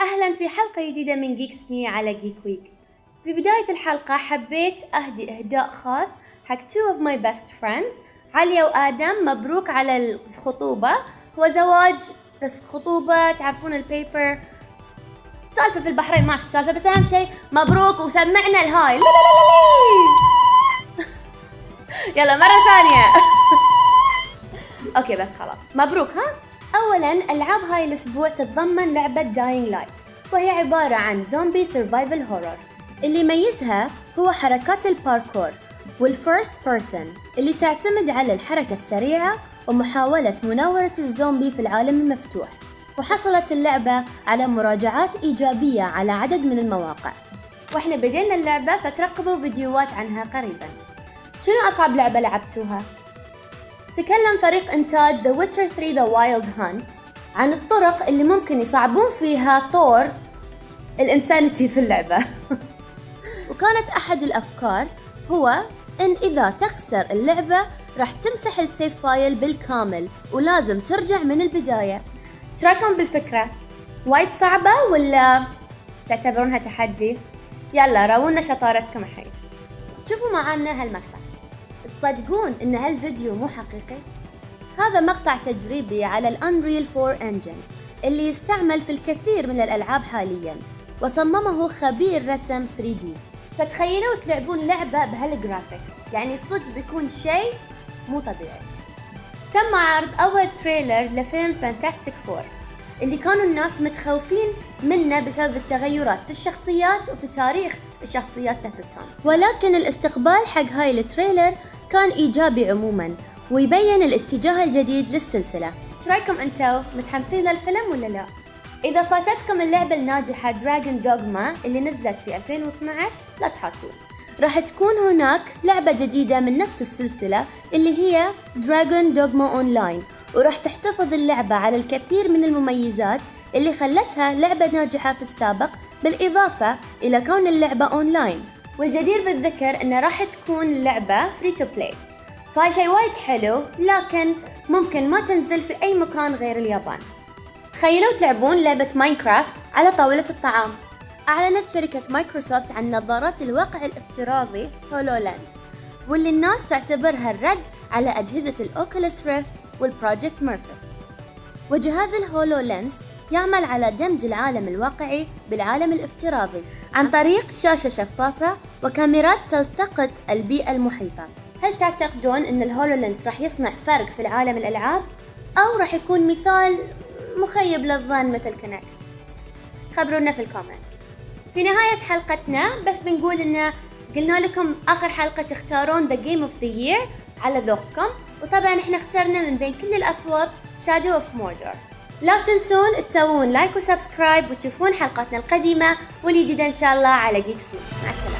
أهلا في حلقة جديدة من Geeks ME على Geek Week في بداية الحلقة حبيت أهدي إهداء خاص حق two of my best friends عليا وآدم مبروك على الخطوبة. هو زواج بس خطوبة تعرفون ال paper سالفة في البحرين ما أعرف السالفة بس أهم شيء مبروك وسمعنا الهاي. لا لا لا لا يلا مرة ثانية. okay بس خلاص. مبروك ها؟ اولا ألعاب هاي الأسبوع تتضمن لعبة Dying Light وهي عبارة عن zombie survival horror اللي يميزها هو حركات ال parkour وال first person اللي تعتمد على الحركة السريعة ومحاولة مناورة الزومبي في العالم المفتوح. وحصلت اللعبة على مراجعات إيجابية على عدد من المواقع. وإحنا بدينا اللعبة فترقبوا فيديوهات عنها قريبا. شنو أصعب لعبة لعبتوها؟ تكلم فريق إنتاج The Witcher 3 The Wild Hunt عن الطرق اللي ممكن يصعبون فيها طور الإنسانيتي في اللعبة وكانت أحد الأفكار هو إن إذا تخسر اللعبة راح تمسح السيف فايل بالكامل ولازم ترجع من البداية إيش رأيكم بالفكرة؟ وايد صعبة ولا تعتبرونها تحدي؟ يلا راونا شطارتكم الحين شوفوا معانا هالمقطع تصدقون إن هالفيديو مو حقيقي؟ هذا مقطع تجريبي على ال Unreal 4 engine اللي يستعمل في الكثير من الألعاب حاليا وصممه خبير رسم 3D فتخيلوا تلعبون لعبة بهال graphics يعني صدق بيكون شيء مو طبيعي. تم عرض أول trailer لفيلم Fantastic Four اللي كانوا الناس متخوفين منه بسبب التغيرات في الشخصيات وفي تاريخ الشخصيات نفسهم. ولكن الاستقبال حق هاي ال trailer كان إيجابي عموما ويبين الاتجاه الجديد للسلسلة. إيش رأيكم أنتو؟ متحمسين للفيلم ولا لا؟ إذا فاتتكم اللعبة الناجحة Dragon's Dogma اللي نزلت في 2012 لا تحاتون راح تكون هناك لعبة جديدة من نفس السلسلة اللي هي Dragon's Dogma Online وراح تحتفظ اللعبة على الكثير من المميزات اللي خلتها لعبة ناجحة في السابق بالإضافة إلى كون اللعبة أونلاين. والجدير بالذكر أنه راح تكون اللعبة free to play فهاي شيء وايد حلو لكن ممكن ما تنزل في أي مكان غير اليابان. تخيلوا تلعبون لعبة Minecraft على طاولة الطعام. أعلنت شركة مايكروسوفت عن نظارات الواقع الافتراضي HoloLens واللي الناس تعتبرها الرد على أجهزة ال Oculus Rift وال Project Morpheus وجهاز ال HoloLens يعمل على دمج العالم الواقعي بالعالم الافتراضي عن طريق شاشة شفافة وكاميرات تلتقط البيئة المحيطة. هل تعتقدون أن ال HoloLens راح يصنع فرق في العالم الألعاب؟ أو راح يكون مثال مخيب للظن مثل Kinect خبرونا في ال comment. في نهاية حلقتنا بس بنقول إن قلنا لكم آخر حلقة تختارون The Game of the Year على ذوقكم. وطبعا إحنا اخترنا من بين كل الأصوات Shadow of Mordor. لا تنسون تسوون like و subscribe وتشوفون حلقاتنا القديمة والجديدة إن شاء الله على Geeks مع السلامة.